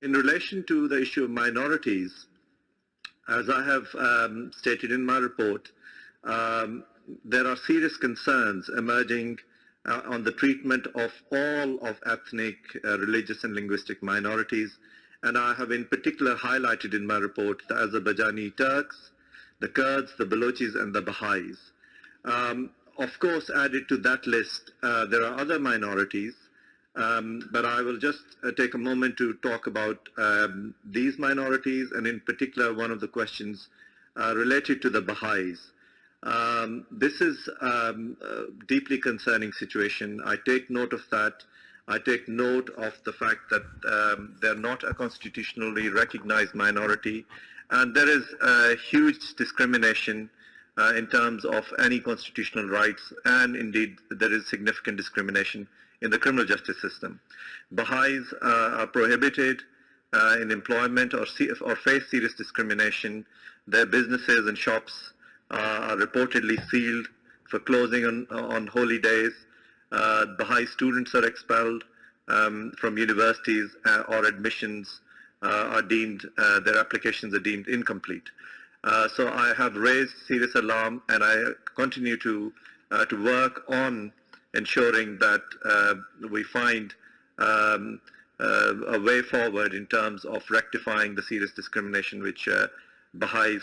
In relation to the issue of minorities, as I have um, stated in my report, um, there are serious concerns emerging uh, on the treatment of all of ethnic, uh, religious and linguistic minorities. And I have in particular highlighted in my report the Azerbaijani Turks, the Kurds, the Balochis and the Baha'is. Um, of course, added to that list, uh, there are other minorities, um, but I will just uh, take a moment to talk about um, these minorities and in particular one of the questions uh, related to the Baha'is. Um, this is um, a deeply concerning situation. I take note of that. I take note of the fact that um, they're not a constitutionally recognized minority and there is a huge discrimination uh, in terms of any constitutional rights and indeed there is significant discrimination in the criminal justice system. Baha'is uh, are prohibited uh, in employment or, or face serious discrimination. Their businesses and shops uh, are reportedly sealed for closing on, on holy days. Uh, Baha'i students are expelled um, from universities uh, or admissions are deemed, their applications are deemed incomplete. so I have raised serious alarm and I continue to, to work on ensuring that uh, we find um, uh, a way forward in terms of rectifying the serious discrimination which uh, Baha'is